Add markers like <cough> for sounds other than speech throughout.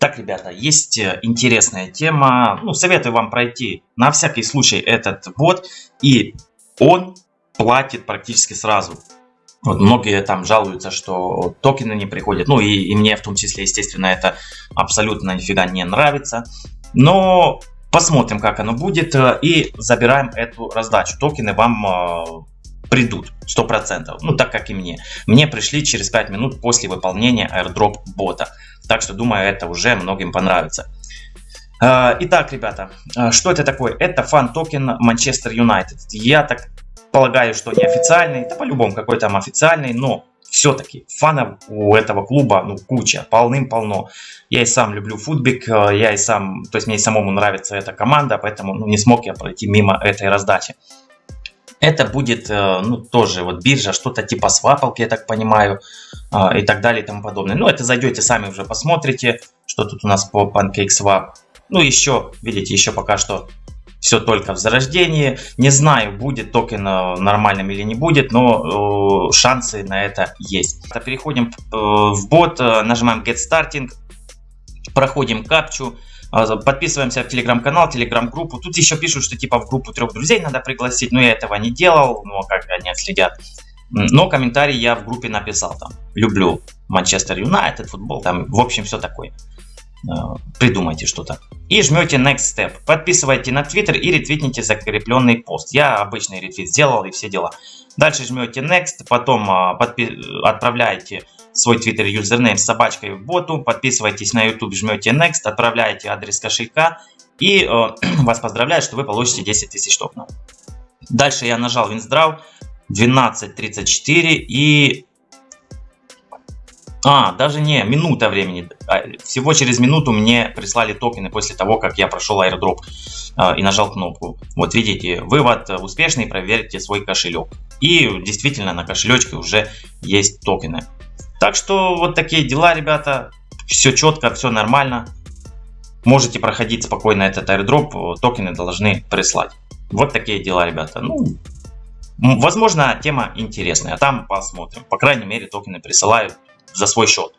Итак, ребята, есть э, интересная тема. Ну, советую вам пройти на всякий случай этот бот. И он платит практически сразу. Вот многие там жалуются, что токены не приходят. Ну и, и мне в том числе, естественно, это абсолютно нифига не нравится. Но посмотрим, как оно будет. Э, и забираем эту раздачу. Токены вам э, придут 100%. Ну, так как и мне. Мне пришли через 5 минут после выполнения airdrop бота. Так что, думаю, это уже многим понравится. А, итак, ребята, а, что это такое? Это фан-токен Манчестер Юнайтед. Я так полагаю, что не официальный, это по-любому какой там официальный, но все-таки фанов у этого клуба ну, куча, полным-полно. Я и сам люблю футбик, а, я и сам, то есть мне самому нравится эта команда, поэтому ну, не смог я пройти мимо этой раздачи. Это будет, э, ну, тоже вот биржа, что-то типа свапалки, я так понимаю, э, и так далее и тому подобное. Ну, это зайдете сами уже посмотрите, что тут у нас по PancakeSwap. Ну, еще, видите, еще пока что все только в зарождении. Не знаю, будет токен э, нормальным или не будет, но шансы на это есть. Переходим в бот, нажимаем Get Starting, проходим капчу. А, подписываемся в телеграм-канал, телеграм-группу. Тут еще пишут, что типа в группу трех друзей надо пригласить, но я этого не делал, но как они следят. Но комментарий я в группе написал там. Люблю Манчестер Юнайтед, футбол, там, в общем, все такое. А, придумайте что-то. И жмете Next Step. Подписывайте на Twitter и ретвитните закрепленный пост. Я обычный ретвит сделал и все дела. Дальше жмете Next, потом а, подпи отправляете свой Twitter юзернейм с собачкой в боту, подписывайтесь на YouTube, жмете Next, отправляете адрес кошелька и э, <clears throat> вас поздравляют, что вы получите 10 тысяч токенов. Дальше я нажал WinSdraw 12.34 и... А, даже не, минута времени. А, всего через минуту мне прислали токены после того, как я прошел airdrop э, и нажал кнопку. Вот видите, вывод успешный, проверьте свой кошелек. И действительно на кошелечке уже есть токены. Так что вот такие дела, ребята. Все четко, все нормально. Можете проходить спокойно этот airdrop, токены должны прислать. Вот такие дела, ребята. Ну, возможно, тема интересная, там посмотрим. По крайней мере, токены присылают за свой счет.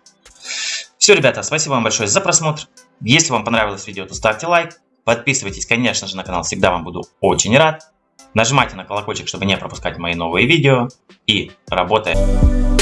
Все, ребята, спасибо вам большое за просмотр. Если вам понравилось видео, то ставьте лайк. Подписывайтесь, конечно же, на канал, всегда вам буду очень рад. Нажимайте на колокольчик, чтобы не пропускать мои новые видео. И работаем!